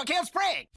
I can't spray.